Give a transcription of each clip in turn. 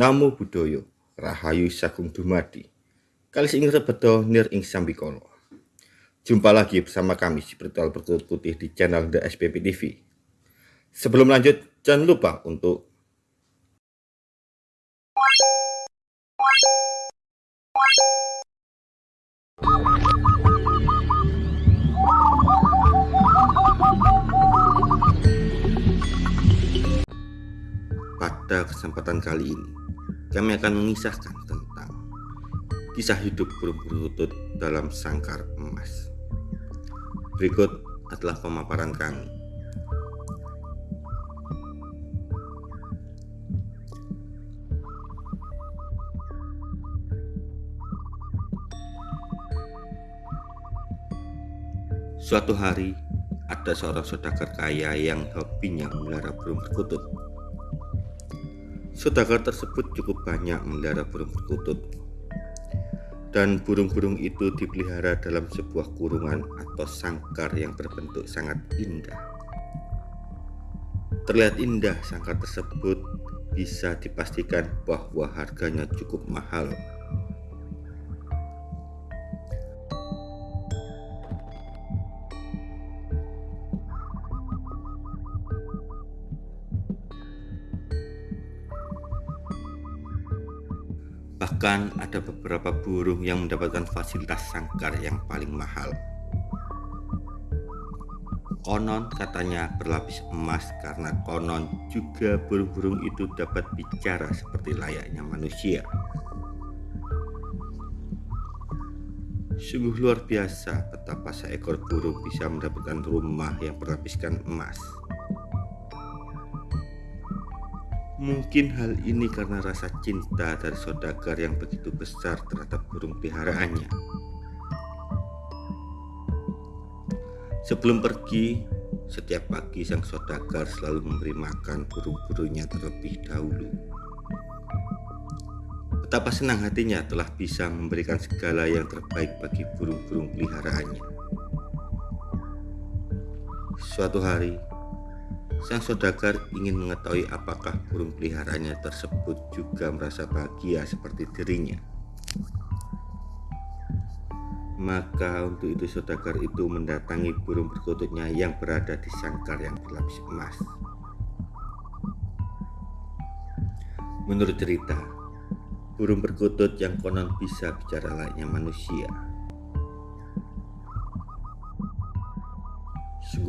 Namo Buddhaya, Rahayu Sagung Dumadi. Kali ing rebedo nir ing sambikala. Jumpa lagi bersama kami si Spiritual Bertutur Putih di channel The SPP TV. Sebelum lanjut, jangan lupa untuk Pada kesempatan kali ini, kami akan mengisahkan tentang kisah hidup burung berlutut dalam sangkar emas. Berikut adalah pemaparan kami. Suatu hari, ada seorang saudagar kaya yang hobinya memelihara burung perkutut. Saudagar tersebut cukup banyak memelihara burung perkutut. Dan burung-burung itu dipelihara dalam sebuah kurungan atau sangkar yang berbentuk sangat indah. Terlihat indah sangkar tersebut bisa dipastikan bahwa harganya cukup mahal Bahkan ada beberapa burung yang mendapatkan fasilitas sangkar yang paling mahal. Konon katanya berlapis emas karena konon juga burung-burung itu dapat bicara seperti layaknya manusia. Sungguh luar biasa betapa seekor burung bisa mendapatkan rumah yang berlapiskan emas. Mungkin hal ini karena rasa cinta dari saudagar yang begitu besar terhadap burung peliharaannya. Sebelum pergi, setiap pagi sang saudagar selalu memberi makan burung-burungnya terlebih dahulu. Betapa senang hatinya telah bisa memberikan segala yang terbaik bagi burung-burung peliharaannya. Suatu hari, Sang saudagar ingin mengetahui apakah burung peliharaannya tersebut juga merasa bahagia seperti dirinya. Maka untuk itu saudagar itu mendatangi burung perkututnya yang berada di sangkar yang berlapis emas. Menurut cerita, burung perkutut yang konon bisa bicara layaknya manusia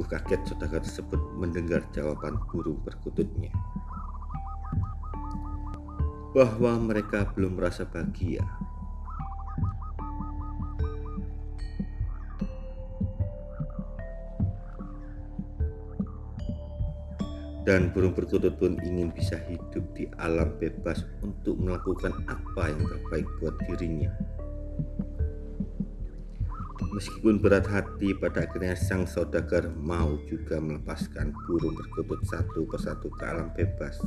Sungguh kaget saudara tersebut mendengar jawaban burung perkututnya bahwa mereka belum merasa bahagia. Dan burung perkutut pun ingin bisa hidup di alam bebas untuk melakukan apa yang terbaik buat dirinya. Meskipun berat hati, pada akhirnya sang saudagar mau juga melepaskan burung perkutut satu persatu ke alam bebas.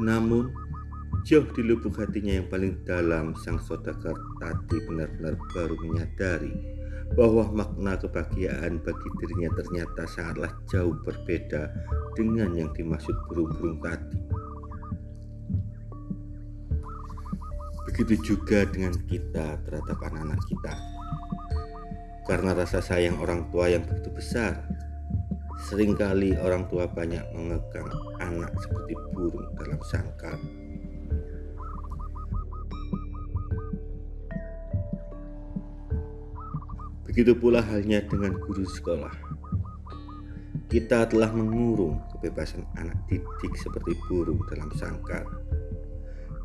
Namun, jauh di lubuk hatinya yang paling dalam, sang saudagar tadi benar-benar baru menyadari bahwa makna kebahagiaan bagi dirinya ternyata sangatlah jauh berbeda dengan yang dimaksud burung-burung tadi. Begitu juga dengan kita terhadap anak-anak kita. Karena rasa sayang orang tua yang begitu besar, sering kali orang tua banyak mengekang anak seperti burung dalam sangkar. Begitu pula halnya dengan guru sekolah. Kita telah mengurung kebebasan anak didik seperti burung dalam sangkar.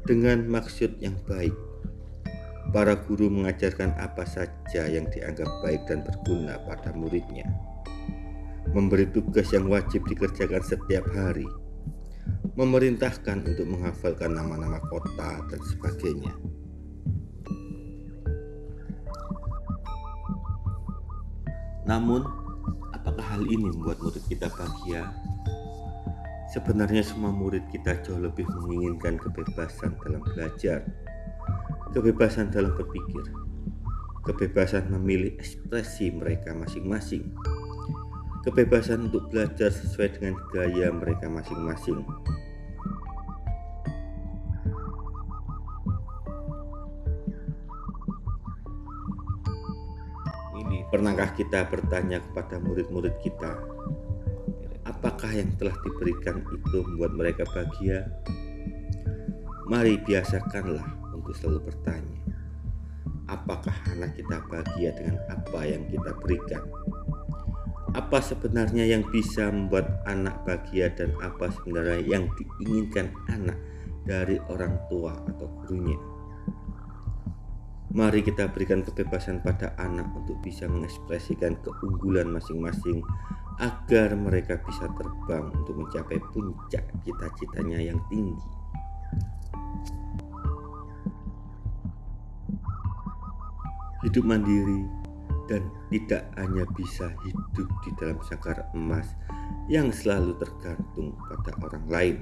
Dengan maksud yang baik, para guru mengajarkan apa saja yang dianggap baik dan berguna pada muridnya. Memberi tugas yang wajib dikerjakan setiap hari, memerintahkan untuk menghafalkan nama-nama kota dan sebagainya. Namun, apakah hal ini membuat murid kita bahagia? Sebenarnya semua murid kita jauh lebih menginginkan kebebasan dalam belajar, kebebasan dalam berpikir, kebebasan memilih ekspresi mereka masing-masing, kebebasan untuk belajar sesuai dengan gaya mereka masing-masing. Pernahkah kita bertanya kepada murid-murid kita, apakah yang telah diberikan itu membuat mereka bahagia? Mari biasakanlah untuk selalu bertanya, apakah anak kita bahagia dengan apa yang kita berikan? Apa sebenarnya yang bisa membuat anak bahagia dan apa sebenarnya yang diinginkan anak dari orang tua atau gurunya? Mari kita berikan kebebasan pada anak untuk bisa mengekspresikan keunggulan masing-masing agar mereka bisa terbang untuk mencapai puncak cita-citanya yang tinggi. Hidup mandiri dan tidak hanya bisa hidup di dalam sakar emas yang selalu tergantung pada orang lain.